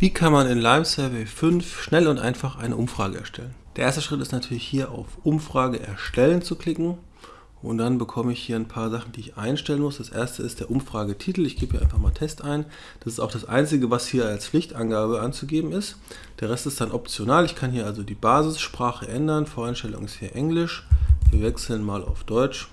Wie kann man in Lime Survey 5 schnell und einfach eine Umfrage erstellen? Der erste Schritt ist natürlich hier auf Umfrage erstellen zu klicken und dann bekomme ich hier ein paar Sachen, die ich einstellen muss. Das erste ist der Umfragetitel. Ich gebe hier einfach mal Test ein. Das ist auch das einzige, was hier als Pflichtangabe anzugeben ist. Der Rest ist dann optional. Ich kann hier also die Basissprache ändern. Voreinstellung ist hier Englisch. Wir wechseln mal auf Deutsch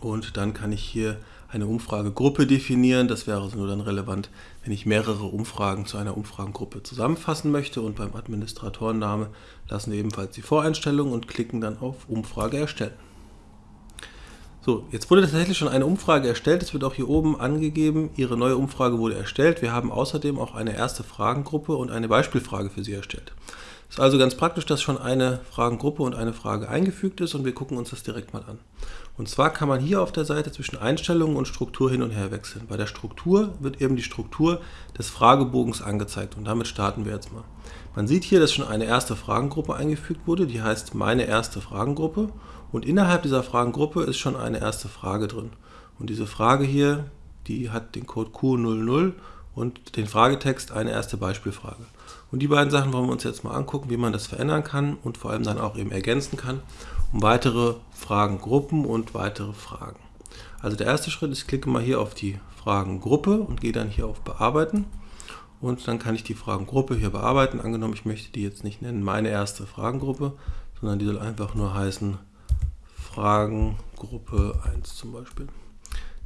und dann kann ich hier eine Umfragegruppe definieren. Das wäre also nur dann relevant, wenn ich mehrere Umfragen zu einer Umfragengruppe zusammenfassen möchte. Und beim Administratorenname lassen wir ebenfalls die Voreinstellung und klicken dann auf Umfrage erstellen. So, jetzt wurde tatsächlich schon eine Umfrage erstellt. Es wird auch hier oben angegeben, Ihre neue Umfrage wurde erstellt. Wir haben außerdem auch eine erste Fragengruppe und eine Beispielfrage für Sie erstellt. Ist also ganz praktisch, dass schon eine Fragengruppe und eine Frage eingefügt ist und wir gucken uns das direkt mal an. Und zwar kann man hier auf der Seite zwischen Einstellungen und Struktur hin und her wechseln. Bei der Struktur wird eben die Struktur des Fragebogens angezeigt und damit starten wir jetzt mal. Man sieht hier, dass schon eine erste Fragengruppe eingefügt wurde, die heißt meine erste Fragengruppe und innerhalb dieser Fragengruppe ist schon eine erste Frage drin. Und diese Frage hier, die hat den Code Q00 und den Fragetext eine erste Beispielfrage. Und die beiden Sachen wollen wir uns jetzt mal angucken, wie man das verändern kann und vor allem dann auch eben ergänzen kann, um weitere Fragengruppen und weitere Fragen. Also der erste Schritt ist, ich klicke mal hier auf die Fragengruppe und gehe dann hier auf Bearbeiten. Und dann kann ich die Fragengruppe hier bearbeiten. Angenommen, ich möchte die jetzt nicht nennen, meine erste Fragengruppe, sondern die soll einfach nur heißen Fragengruppe 1 zum Beispiel.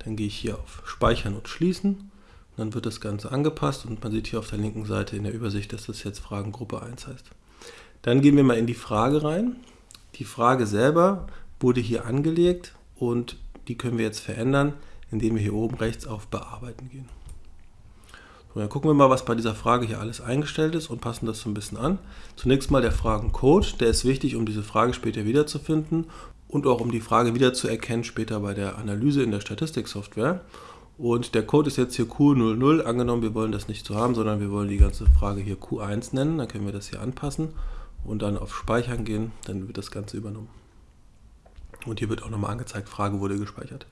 Dann gehe ich hier auf Speichern und Schließen dann wird das Ganze angepasst und man sieht hier auf der linken Seite in der Übersicht, dass das jetzt Fragengruppe 1 heißt. Dann gehen wir mal in die Frage rein. Die Frage selber wurde hier angelegt und die können wir jetzt verändern, indem wir hier oben rechts auf Bearbeiten gehen. So, dann gucken wir mal, was bei dieser Frage hier alles eingestellt ist und passen das so ein bisschen an. Zunächst mal der Fragencode, der ist wichtig, um diese Frage später wiederzufinden und auch um die Frage wiederzuerkennen später bei der Analyse in der Statistiksoftware. Und der Code ist jetzt hier Q00. Angenommen, wir wollen das nicht so haben, sondern wir wollen die ganze Frage hier Q1 nennen. Dann können wir das hier anpassen und dann auf Speichern gehen. Dann wird das Ganze übernommen. Und hier wird auch nochmal angezeigt, Frage wurde gespeichert.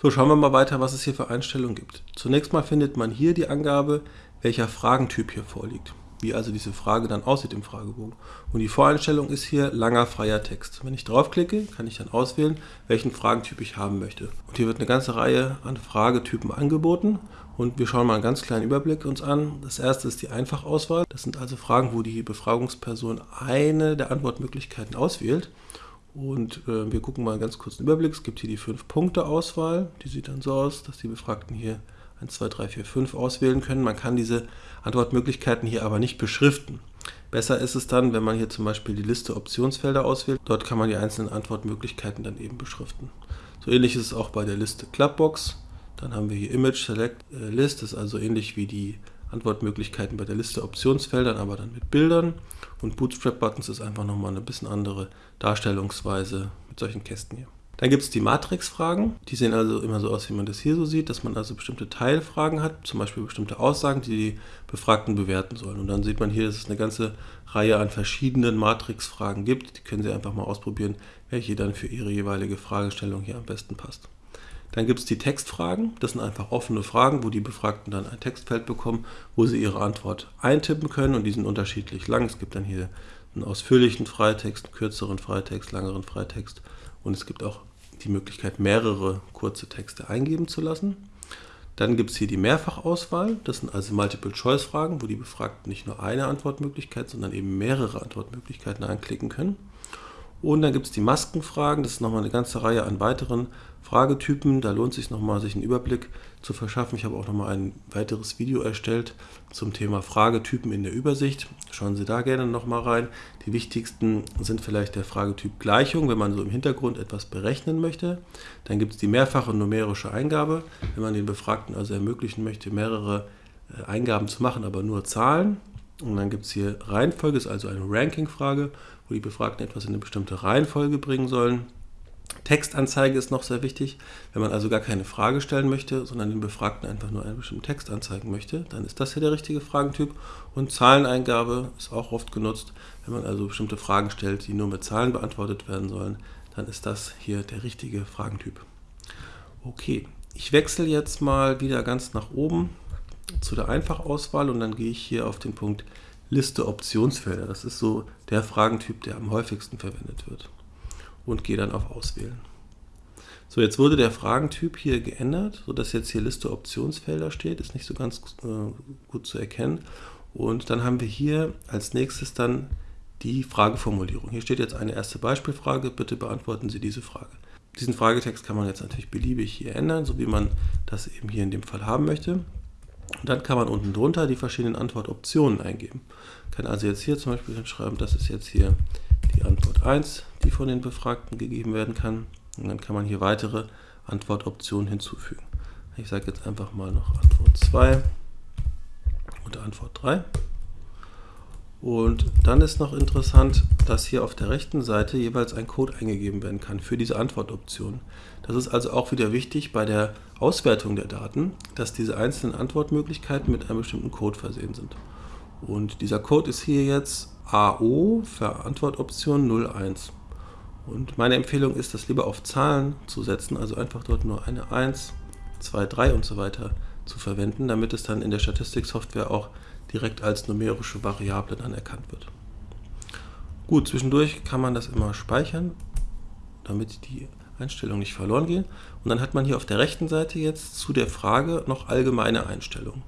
So, schauen wir mal weiter, was es hier für Einstellungen gibt. Zunächst mal findet man hier die Angabe, welcher Fragentyp hier vorliegt wie also diese Frage dann aussieht im Fragebogen. Und die Voreinstellung ist hier langer freier Text. Wenn ich draufklicke, kann ich dann auswählen, welchen Fragentyp ich haben möchte. Und hier wird eine ganze Reihe an Fragetypen angeboten. Und wir schauen mal einen ganz kleinen Überblick uns an. Das erste ist die Einfachauswahl. Das sind also Fragen, wo die Befragungsperson eine der Antwortmöglichkeiten auswählt. Und äh, wir gucken mal einen ganz kurzen Überblick. Es gibt hier die 5-Punkte-Auswahl. Die sieht dann so aus, dass die Befragten hier 1, 2, 3, 4, 5 auswählen können. Man kann diese Antwortmöglichkeiten hier aber nicht beschriften. Besser ist es dann, wenn man hier zum Beispiel die Liste Optionsfelder auswählt. Dort kann man die einzelnen Antwortmöglichkeiten dann eben beschriften. So ähnlich ist es auch bei der Liste Clubbox. Dann haben wir hier Image Select äh, List, das ist also ähnlich wie die Antwortmöglichkeiten bei der Liste Optionsfeldern, aber dann mit Bildern. Und Bootstrap Buttons ist einfach nochmal eine bisschen andere Darstellungsweise mit solchen Kästen hier. Dann gibt es die Matrix-Fragen. Die sehen also immer so aus, wie man das hier so sieht, dass man also bestimmte Teilfragen hat, zum Beispiel bestimmte Aussagen, die die Befragten bewerten sollen. Und dann sieht man hier, dass es eine ganze Reihe an verschiedenen Matrix-Fragen gibt. Die können Sie einfach mal ausprobieren, welche dann für Ihre jeweilige Fragestellung hier am besten passt. Dann gibt es die Textfragen. Das sind einfach offene Fragen, wo die Befragten dann ein Textfeld bekommen, wo sie ihre Antwort eintippen können. Und die sind unterschiedlich lang. Es gibt dann hier einen ausführlichen Freitext, einen kürzeren Freitext, langeren Freitext und es gibt auch die Möglichkeit, mehrere kurze Texte eingeben zu lassen. Dann gibt es hier die Mehrfachauswahl. Das sind also Multiple-Choice-Fragen, wo die Befragten nicht nur eine Antwortmöglichkeit, sondern eben mehrere Antwortmöglichkeiten anklicken können. Und dann gibt es die Maskenfragen. Das ist nochmal eine ganze Reihe an weiteren Fragetypen. Da lohnt es sich nochmal, sich einen Überblick zu verschaffen. Ich habe auch nochmal ein weiteres Video erstellt zum Thema Fragetypen in der Übersicht. Schauen Sie da gerne nochmal rein. Die wichtigsten sind vielleicht der Fragetyp Gleichung, wenn man so im Hintergrund etwas berechnen möchte. Dann gibt es die mehrfache numerische Eingabe, wenn man den Befragten also ermöglichen möchte, mehrere äh, Eingaben zu machen, aber nur Zahlen. Und dann gibt es hier Reihenfolge, ist also eine Ranking-Frage, wo die Befragten etwas in eine bestimmte Reihenfolge bringen sollen. Textanzeige ist noch sehr wichtig. Wenn man also gar keine Frage stellen möchte, sondern den Befragten einfach nur einen bestimmten Text anzeigen möchte, dann ist das hier der richtige Fragentyp. Und Zahleneingabe ist auch oft genutzt. Wenn man also bestimmte Fragen stellt, die nur mit Zahlen beantwortet werden sollen, dann ist das hier der richtige Fragentyp. Okay, ich wechsle jetzt mal wieder ganz nach oben zu der Einfachauswahl und dann gehe ich hier auf den Punkt Liste Optionsfelder. Das ist so der Fragentyp, der am häufigsten verwendet wird. Und gehe dann auf Auswählen. So, jetzt wurde der Fragentyp hier geändert, sodass jetzt hier Liste Optionsfelder steht. Ist nicht so ganz äh, gut zu erkennen. Und dann haben wir hier als nächstes dann die Frageformulierung. Hier steht jetzt eine erste Beispielfrage. Bitte beantworten Sie diese Frage. Diesen Fragetext kann man jetzt natürlich beliebig hier ändern, so wie man das eben hier in dem Fall haben möchte. Und dann kann man unten drunter die verschiedenen Antwortoptionen eingeben. Kann also jetzt hier zum Beispiel schreiben, das ist jetzt hier die Antwort 1, die von den Befragten gegeben werden kann. Und dann kann man hier weitere Antwortoptionen hinzufügen. Ich sage jetzt einfach mal noch Antwort 2 und Antwort 3. Und dann ist noch interessant, dass hier auf der rechten Seite jeweils ein Code eingegeben werden kann für diese Antwortoption. Das ist also auch wieder wichtig bei der Auswertung der Daten, dass diese einzelnen Antwortmöglichkeiten mit einem bestimmten Code versehen sind. Und dieser Code ist hier jetzt AO für Antwortoption 01. Und meine Empfehlung ist, das lieber auf Zahlen zu setzen, also einfach dort nur eine 1, 2, 3 und so weiter zu verwenden, damit es dann in der Statistiksoftware auch direkt als numerische Variable dann erkannt wird. Gut, zwischendurch kann man das immer speichern, damit die Einstellungen nicht verloren gehen. Und dann hat man hier auf der rechten Seite jetzt zu der Frage noch allgemeine Einstellungen.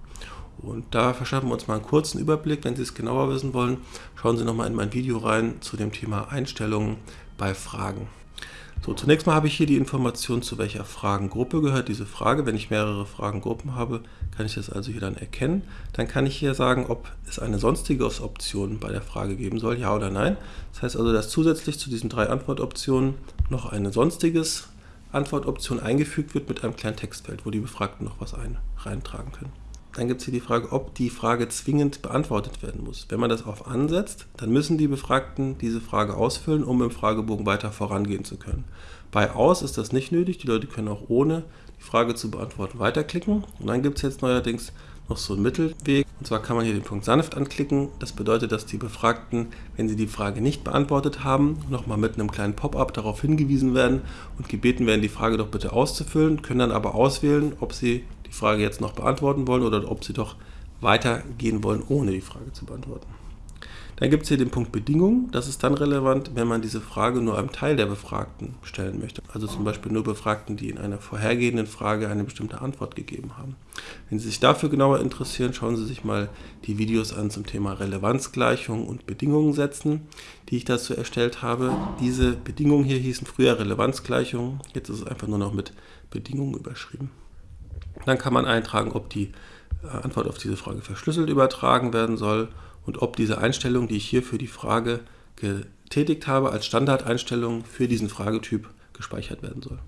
Und da verschaffen wir uns mal einen kurzen Überblick. Wenn Sie es genauer wissen wollen, schauen Sie nochmal in mein Video rein zu dem Thema Einstellungen bei Fragen. So, zunächst mal habe ich hier die Information, zu welcher Fragengruppe gehört diese Frage. Wenn ich mehrere Fragengruppen habe, kann ich das also hier dann erkennen. Dann kann ich hier sagen, ob es eine sonstige Option bei der Frage geben soll, ja oder nein. Das heißt also, dass zusätzlich zu diesen drei Antwortoptionen noch eine sonstiges Antwortoption eingefügt wird mit einem kleinen Textfeld, wo die Befragten noch was ein, reintragen können. Dann gibt es hier die Frage, ob die Frage zwingend beantwortet werden muss. Wenn man das auf ansetzt, dann müssen die Befragten diese Frage ausfüllen, um im Fragebogen weiter vorangehen zu können. Bei aus ist das nicht nötig, die Leute können auch ohne die Frage zu beantworten weiterklicken. Und dann gibt es jetzt neuerdings noch so einen Mittelweg. Und zwar kann man hier den Punkt sanft anklicken. Das bedeutet, dass die Befragten, wenn sie die Frage nicht beantwortet haben, nochmal mit einem kleinen Pop-up darauf hingewiesen werden und gebeten werden, die Frage doch bitte auszufüllen, können dann aber auswählen, ob sie die Frage jetzt noch beantworten wollen oder ob Sie doch weitergehen wollen, ohne die Frage zu beantworten. Dann gibt es hier den Punkt Bedingungen. Das ist dann relevant, wenn man diese Frage nur einem Teil der Befragten stellen möchte. Also zum Beispiel nur Befragten, die in einer vorhergehenden Frage eine bestimmte Antwort gegeben haben. Wenn Sie sich dafür genauer interessieren, schauen Sie sich mal die Videos an zum Thema Relevanzgleichung und Bedingungen setzen, die ich dazu erstellt habe. Diese Bedingungen hier hießen früher Relevanzgleichungen. Jetzt ist es einfach nur noch mit Bedingungen überschrieben. Dann kann man eintragen, ob die äh, Antwort auf diese Frage verschlüsselt übertragen werden soll und ob diese Einstellung, die ich hier für die Frage getätigt habe, als Standardeinstellung für diesen Fragetyp gespeichert werden soll.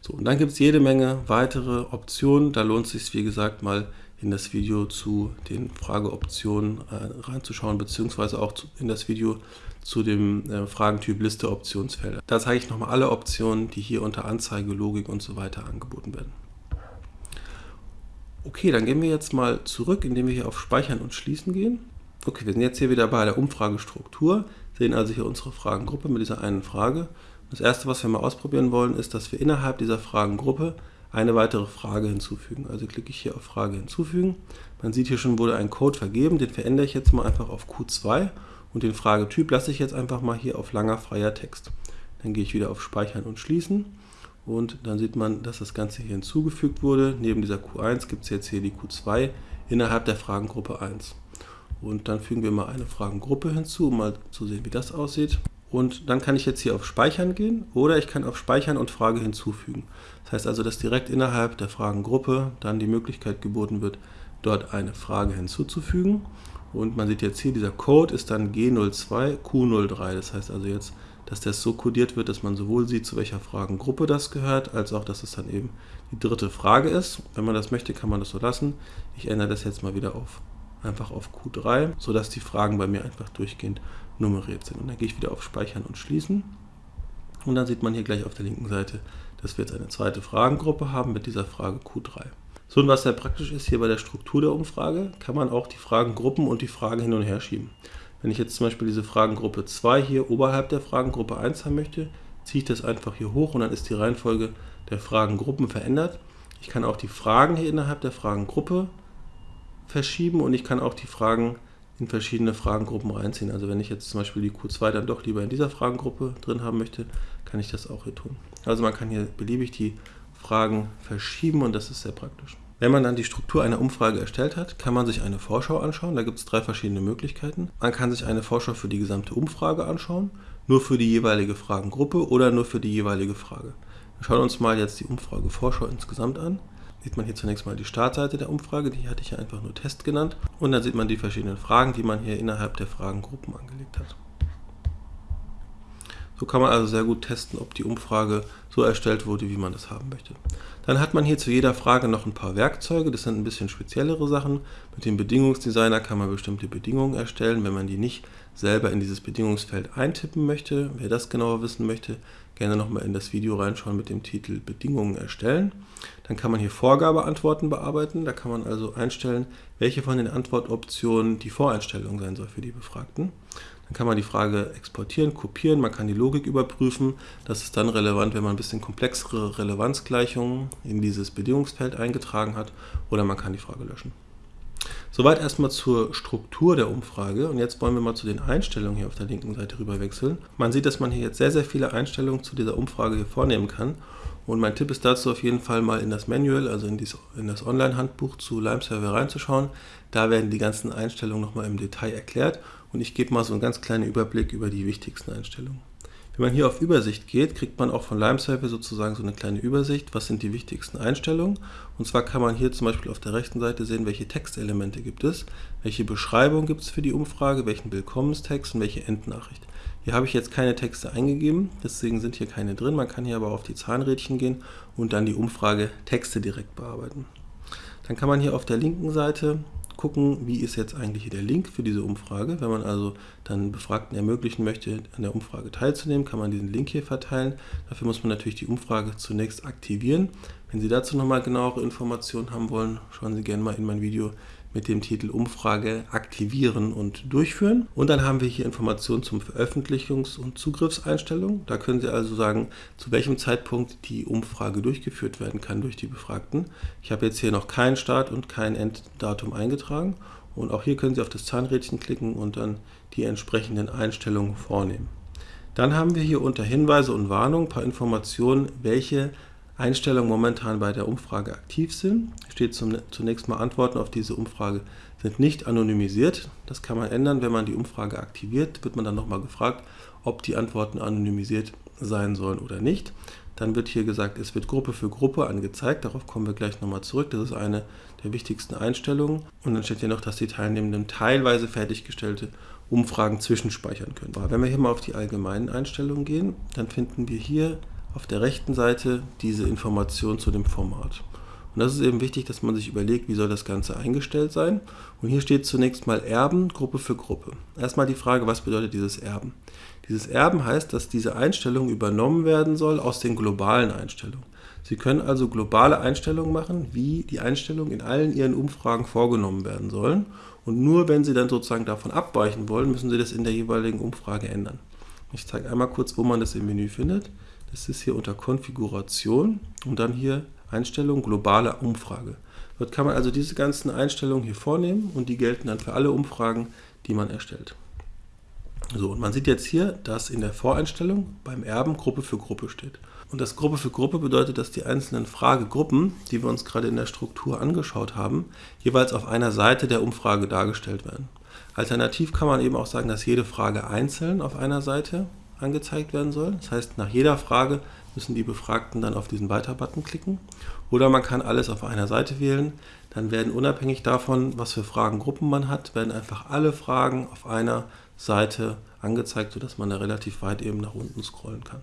So, und dann gibt es jede Menge weitere Optionen. Da lohnt es sich, wie gesagt, mal in das Video zu den Frageoptionen äh, reinzuschauen, beziehungsweise auch zu, in das Video zu dem äh, Fragentyp Liste Optionsfelder. Da zeige ich nochmal alle Optionen, die hier unter Anzeige, Logik und so weiter angeboten werden. Okay, dann gehen wir jetzt mal zurück, indem wir hier auf Speichern und Schließen gehen. Okay, wir sind jetzt hier wieder bei der Umfragestruktur, sehen also hier unsere Fragengruppe mit dieser einen Frage. Das erste, was wir mal ausprobieren wollen, ist, dass wir innerhalb dieser Fragengruppe eine weitere Frage hinzufügen. Also klicke ich hier auf Frage hinzufügen. Man sieht hier schon, wurde ein Code vergeben, den verändere ich jetzt mal einfach auf Q2 und den Fragetyp lasse ich jetzt einfach mal hier auf langer freier Text. Dann gehe ich wieder auf Speichern und Schließen und dann sieht man, dass das Ganze hier hinzugefügt wurde. Neben dieser Q1 gibt es jetzt hier die Q2 innerhalb der Fragengruppe 1. Und dann fügen wir mal eine Fragengruppe hinzu, um mal zu sehen, wie das aussieht. Und dann kann ich jetzt hier auf Speichern gehen oder ich kann auf Speichern und Frage hinzufügen. Das heißt also, dass direkt innerhalb der Fragengruppe dann die Möglichkeit geboten wird, dort eine Frage hinzuzufügen. Und man sieht jetzt hier, dieser Code ist dann G02 Q03. Das heißt also jetzt dass das so kodiert wird, dass man sowohl sieht, zu welcher Fragengruppe das gehört, als auch, dass es dann eben die dritte Frage ist. Wenn man das möchte, kann man das so lassen. Ich ändere das jetzt mal wieder auf einfach auf Q3, sodass die Fragen bei mir einfach durchgehend nummeriert sind. Und dann gehe ich wieder auf Speichern und Schließen. Und dann sieht man hier gleich auf der linken Seite, dass wir jetzt eine zweite Fragengruppe haben mit dieser Frage Q3. So, und was sehr praktisch ist hier bei der Struktur der Umfrage, kann man auch die Fragengruppen und die Fragen hin und her schieben. Wenn ich jetzt zum Beispiel diese Fragengruppe 2 hier oberhalb der Fragengruppe 1 haben möchte, ziehe ich das einfach hier hoch und dann ist die Reihenfolge der Fragengruppen verändert. Ich kann auch die Fragen hier innerhalb der Fragengruppe verschieben und ich kann auch die Fragen in verschiedene Fragengruppen reinziehen. Also wenn ich jetzt zum Beispiel die Q2 dann doch lieber in dieser Fragengruppe drin haben möchte, kann ich das auch hier tun. Also man kann hier beliebig die Fragen verschieben und das ist sehr praktisch. Wenn man dann die Struktur einer Umfrage erstellt hat, kann man sich eine Vorschau anschauen. Da gibt es drei verschiedene Möglichkeiten. Man kann sich eine Vorschau für die gesamte Umfrage anschauen, nur für die jeweilige Fragengruppe oder nur für die jeweilige Frage. Wir schauen uns mal jetzt die Umfrage Vorschau insgesamt an. Sieht man hier zunächst mal die Startseite der Umfrage, die hatte ich ja einfach nur Test genannt. Und dann sieht man die verschiedenen Fragen, die man hier innerhalb der Fragengruppen angelegt hat. So kann man also sehr gut testen, ob die Umfrage so erstellt wurde, wie man es haben möchte. Dann hat man hier zu jeder Frage noch ein paar Werkzeuge, das sind ein bisschen speziellere Sachen. Mit dem Bedingungsdesigner kann man bestimmte Bedingungen erstellen, wenn man die nicht selber in dieses Bedingungsfeld eintippen möchte. Wer das genauer wissen möchte, gerne nochmal in das Video reinschauen mit dem Titel Bedingungen erstellen. Dann kann man hier Vorgabeantworten bearbeiten, da kann man also einstellen, welche von den Antwortoptionen die Voreinstellung sein soll für die Befragten. Dann kann man die Frage exportieren, kopieren, man kann die Logik überprüfen. Das ist dann relevant, wenn man ein bisschen komplexere Relevanzgleichungen in dieses Bedingungsfeld eingetragen hat oder man kann die Frage löschen. Soweit erstmal zur Struktur der Umfrage und jetzt wollen wir mal zu den Einstellungen hier auf der linken Seite rüber wechseln. Man sieht, dass man hier jetzt sehr, sehr viele Einstellungen zu dieser Umfrage hier vornehmen kann und mein Tipp ist dazu auf jeden Fall mal in das Manual, also in, dies, in das Online-Handbuch zu Lime Server reinzuschauen. Da werden die ganzen Einstellungen nochmal im Detail erklärt und ich gebe mal so einen ganz kleinen Überblick über die wichtigsten Einstellungen. Wenn man hier auf Übersicht geht, kriegt man auch von LimeServer sozusagen so eine kleine Übersicht, was sind die wichtigsten Einstellungen. Und zwar kann man hier zum Beispiel auf der rechten Seite sehen, welche Textelemente gibt es, welche Beschreibung gibt es für die Umfrage, welchen Willkommenstext und welche Endnachricht. Hier habe ich jetzt keine Texte eingegeben, deswegen sind hier keine drin. Man kann hier aber auf die Zahnrädchen gehen und dann die Umfrage Texte direkt bearbeiten. Dann kann man hier auf der linken Seite gucken, wie ist jetzt eigentlich der Link für diese Umfrage. Wenn man also dann Befragten ermöglichen möchte, an der Umfrage teilzunehmen, kann man diesen Link hier verteilen. Dafür muss man natürlich die Umfrage zunächst aktivieren. Wenn Sie dazu nochmal genauere Informationen haben wollen, schauen Sie gerne mal in mein Video mit dem Titel Umfrage aktivieren und durchführen. Und dann haben wir hier Informationen zum Veröffentlichungs- und Zugriffseinstellungen. Da können Sie also sagen, zu welchem Zeitpunkt die Umfrage durchgeführt werden kann durch die Befragten. Ich habe jetzt hier noch keinen Start und kein Enddatum eingetragen. Und auch hier können Sie auf das Zahnrädchen klicken und dann die entsprechenden Einstellungen vornehmen. Dann haben wir hier unter Hinweise und Warnung ein paar Informationen, welche Einstellungen momentan bei der Umfrage aktiv sind. Steht zum, zunächst mal Antworten auf diese Umfrage sind nicht anonymisiert. Das kann man ändern, wenn man die Umfrage aktiviert, wird man dann nochmal gefragt, ob die Antworten anonymisiert sein sollen oder nicht. Dann wird hier gesagt, es wird Gruppe für Gruppe angezeigt. Darauf kommen wir gleich nochmal zurück. Das ist eine der wichtigsten Einstellungen. Und dann steht hier noch, dass die Teilnehmenden teilweise fertiggestellte Umfragen zwischenspeichern können. Wenn wir hier mal auf die allgemeinen Einstellungen gehen, dann finden wir hier auf der rechten Seite diese Information zu dem Format. Und das ist eben wichtig, dass man sich überlegt, wie soll das Ganze eingestellt sein. Und hier steht zunächst mal Erben, Gruppe für Gruppe. Erstmal die Frage, was bedeutet dieses Erben? Dieses Erben heißt, dass diese Einstellung übernommen werden soll aus den globalen Einstellungen. Sie können also globale Einstellungen machen, wie die Einstellungen in allen Ihren Umfragen vorgenommen werden sollen. Und nur wenn Sie dann sozusagen davon abweichen wollen, müssen Sie das in der jeweiligen Umfrage ändern. Ich zeige einmal kurz, wo man das im Menü findet. Das ist hier unter Konfiguration und dann hier Einstellung globale Umfrage. Dort kann man also diese ganzen Einstellungen hier vornehmen und die gelten dann für alle Umfragen, die man erstellt. So, und man sieht jetzt hier, dass in der Voreinstellung beim Erben Gruppe für Gruppe steht. Und das Gruppe für Gruppe bedeutet, dass die einzelnen Fragegruppen, die wir uns gerade in der Struktur angeschaut haben, jeweils auf einer Seite der Umfrage dargestellt werden. Alternativ kann man eben auch sagen, dass jede Frage einzeln auf einer Seite angezeigt werden soll. Das heißt, nach jeder Frage müssen die Befragten dann auf diesen Weiter-Button klicken. Oder man kann alles auf einer Seite wählen. Dann werden unabhängig davon, was für Fragengruppen man hat, werden einfach alle Fragen auf einer Seite angezeigt, sodass man da relativ weit eben nach unten scrollen kann.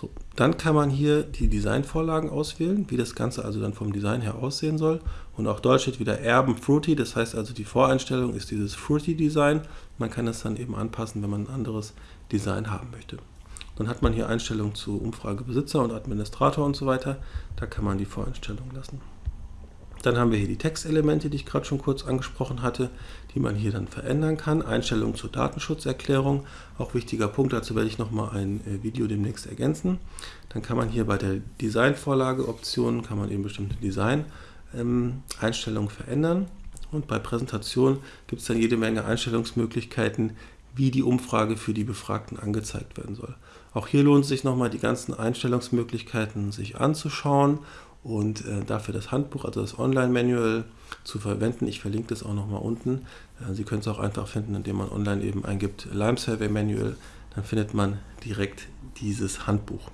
So, dann kann man hier die Designvorlagen auswählen, wie das Ganze also dann vom Design her aussehen soll. Und auch dort steht wieder Erben Fruity, das heißt also die Voreinstellung ist dieses Fruity Design. Man kann es dann eben anpassen, wenn man ein anderes Design haben möchte. Dann hat man hier Einstellungen zu Umfragebesitzer und Administrator und so weiter. Da kann man die Voreinstellungen lassen. Dann haben wir hier die Textelemente, die ich gerade schon kurz angesprochen hatte, die man hier dann verändern kann. Einstellungen zur Datenschutzerklärung, auch wichtiger Punkt, dazu werde ich nochmal ein äh, Video demnächst ergänzen. Dann kann man hier bei der Designvorlage Optionen, kann man eben bestimmte Design-Einstellungen ähm, verändern. Und bei Präsentation gibt es dann jede Menge Einstellungsmöglichkeiten, wie die Umfrage für die Befragten angezeigt werden soll. Auch hier lohnt es sich nochmal die ganzen Einstellungsmöglichkeiten sich anzuschauen und äh, dafür das Handbuch, also das Online-Manual zu verwenden. Ich verlinke das auch nochmal unten. Äh, Sie können es auch einfach finden, indem man online eben eingibt Lime Survey Manual. Dann findet man direkt dieses Handbuch.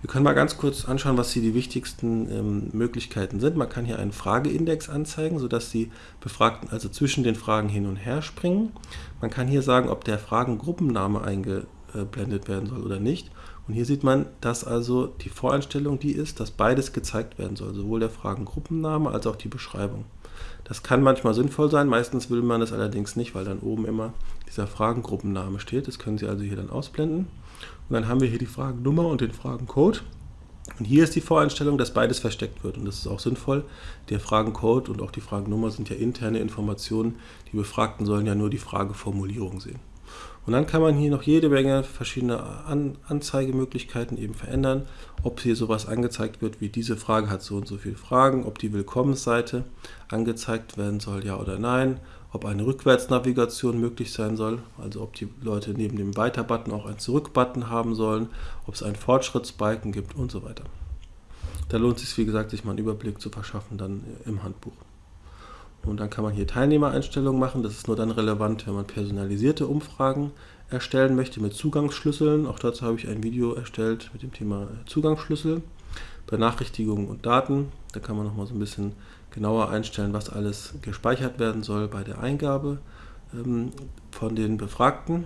Wir können mal ganz kurz anschauen, was hier die wichtigsten ähm, Möglichkeiten sind. Man kann hier einen Frageindex anzeigen, sodass die Befragten also zwischen den Fragen hin und her springen. Man kann hier sagen, ob der Fragengruppenname eingeblendet werden soll oder nicht. Und hier sieht man, dass also die Voreinstellung die ist, dass beides gezeigt werden soll, sowohl der Fragengruppenname als auch die Beschreibung. Das kann manchmal sinnvoll sein, meistens will man das allerdings nicht, weil dann oben immer dieser Fragengruppenname steht. Das können Sie also hier dann ausblenden. Und dann haben wir hier die Fragennummer und den Fragencode. Und hier ist die Voreinstellung, dass beides versteckt wird. Und das ist auch sinnvoll. Der Fragencode und auch die Fragennummer sind ja interne Informationen. Die Befragten sollen ja nur die Frageformulierung sehen. Und dann kann man hier noch jede Menge verschiedene An Anzeigemöglichkeiten eben verändern, ob hier sowas angezeigt wird, wie diese Frage hat so und so viele Fragen, ob die Willkommensseite angezeigt werden soll, ja oder nein, ob eine Rückwärtsnavigation möglich sein soll, also ob die Leute neben dem Weiter-Button auch einen Zurück-Button haben sollen, ob es einen Fortschrittsbalken gibt und so weiter. Da lohnt es sich, wie gesagt, sich mal einen Überblick zu verschaffen dann im Handbuch. Und dann kann man hier Teilnehmereinstellungen machen. Das ist nur dann relevant, wenn man personalisierte Umfragen erstellen möchte mit Zugangsschlüsseln. Auch dazu habe ich ein Video erstellt mit dem Thema Zugangsschlüssel. Benachrichtigungen und Daten. Da kann man nochmal so ein bisschen genauer einstellen, was alles gespeichert werden soll bei der Eingabe ähm, von den Befragten.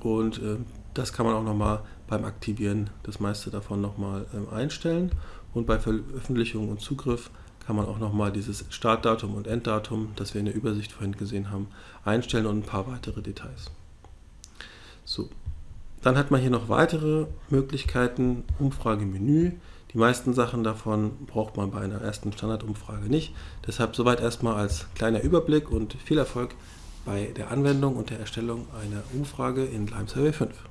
Und äh, das kann man auch nochmal beim Aktivieren das meiste davon nochmal ähm, einstellen. Und bei Veröffentlichung und Zugriff kann man auch nochmal dieses Startdatum und Enddatum, das wir in der Übersicht vorhin gesehen haben, einstellen und ein paar weitere Details. So, dann hat man hier noch weitere Möglichkeiten, Umfragemenü. Die meisten Sachen davon braucht man bei einer ersten Standardumfrage nicht. Deshalb soweit erstmal als kleiner Überblick und viel Erfolg bei der Anwendung und der Erstellung einer Umfrage in Lime Survey 5.